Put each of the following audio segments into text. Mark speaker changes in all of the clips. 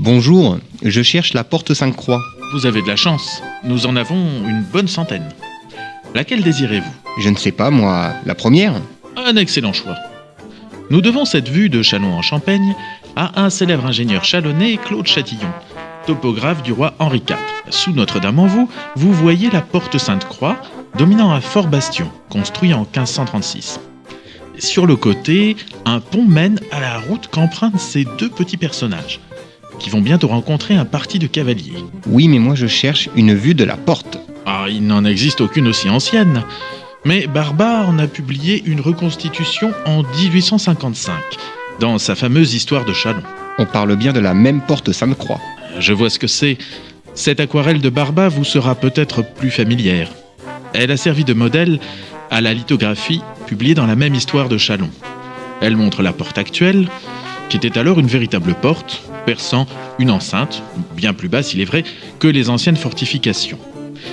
Speaker 1: Bonjour, je cherche la porte Sainte-Croix.
Speaker 2: Vous avez de la chance. Nous en avons une bonne centaine. Laquelle désirez-vous?
Speaker 1: Je ne sais pas, moi, la première
Speaker 2: Un excellent choix. Nous devons cette vue de Chalon en Champagne à un célèbre ingénieur chalonnais, Claude Chatillon, topographe du roi Henri IV. Sous Notre-Dame-en-Vaux, vous voyez la porte Sainte-Croix, dominant un fort bastion, construit en 1536. Sur le côté, un pont mène à la route qu'empruntent ces deux petits personnages, qui vont bientôt rencontrer un parti de cavaliers.
Speaker 1: Oui, mais moi je cherche une vue de la porte.
Speaker 2: Ah, il n'en existe aucune aussi ancienne. Mais Barba en a publié une reconstitution en 1855, dans sa fameuse histoire de Chalon.
Speaker 1: On parle bien de la même porte Sainte-Croix.
Speaker 2: Je vois ce que c'est. Cette aquarelle de Barba vous sera peut-être plus familière. Elle a servi de modèle à la lithographie publiée dans la même histoire de Chalon. Elle montre la porte actuelle, qui était alors une véritable porte, perçant une enceinte, bien plus basse il est vrai, que les anciennes fortifications.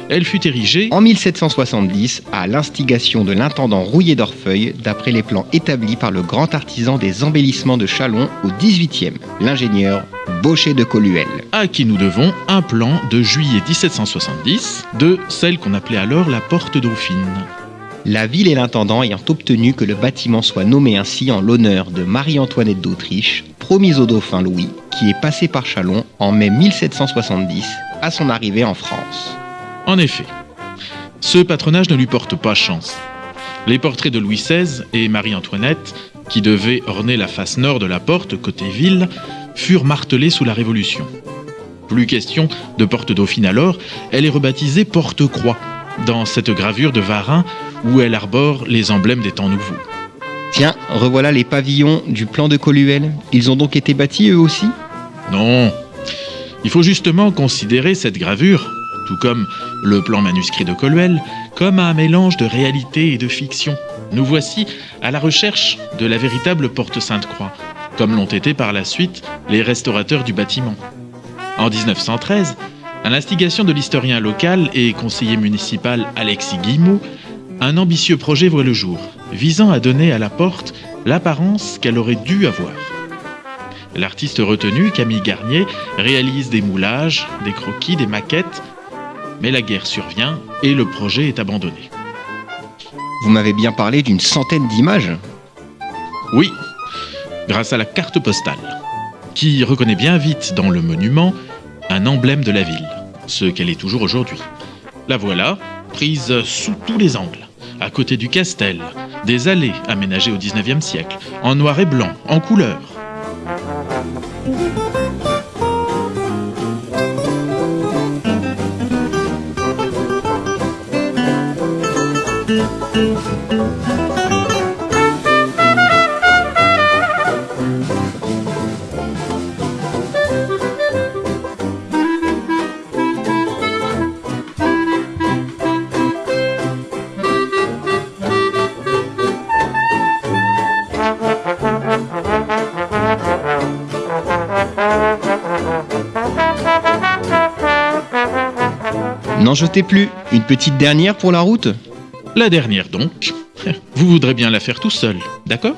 Speaker 2: Elle fut érigée
Speaker 1: En 1770, à l'instigation de l'intendant Rouillé d'Orfeuille, d'après les plans établis par le grand artisan des embellissements de Chalon au 18e, l'ingénieur Baucher de Coluel.
Speaker 2: à qui nous devons un plan de juillet 1770 de celle qu'on appelait alors la porte Dauphine.
Speaker 1: La ville et l'intendant ayant obtenu que le bâtiment soit nommé ainsi en l'honneur de Marie-Antoinette d'Autriche, promise au dauphin Louis, qui est passé par Chalon en mai 1770 à son arrivée en France.
Speaker 2: En effet, ce patronage ne lui porte pas chance. Les portraits de Louis XVI et Marie-Antoinette, qui devaient orner la face nord de la porte côté ville, furent martelés sous la Révolution. Plus question de porte dauphine alors, elle est rebaptisée porte-croix, dans cette gravure de Varin où elle arbore les emblèmes des temps nouveaux.
Speaker 1: Tiens, revoilà les pavillons du plan de Coluel. Ils ont donc été bâtis eux aussi?
Speaker 2: Non, il faut justement considérer cette gravure, tout comme le plan manuscrit de Coluel, comme un mélange de réalité et de fiction. Nous voici à la recherche de la véritable porte Sainte-Croix, comme l'ont été par la suite les restaurateurs du bâtiment. En 1913, à l'instigation de l'historien local et conseiller municipal Alexis Guillemot, un ambitieux projet voit le jour, visant à donner à la porte l'apparence qu'elle aurait dû avoir. L'artiste retenu, Camille Garnier, réalise des moulages, des croquis, des maquettes, mais la guerre survient et le projet est abandonné.
Speaker 1: Vous m'avez bien parlé d'une centaine d'images
Speaker 2: Oui, grâce à la carte postale, qui reconnaît bien vite dans le monument un emblème de la ville, ce qu'elle est toujours aujourd'hui. La voilà, prise sous tous les angles, à côté du castel, des allées aménagées au 19e siècle, en noir et blanc, en couleur.
Speaker 1: N'en jetez plus. Une petite dernière pour la route?
Speaker 2: La dernière donc. Vous voudrez bien la faire tout seul, d'accord?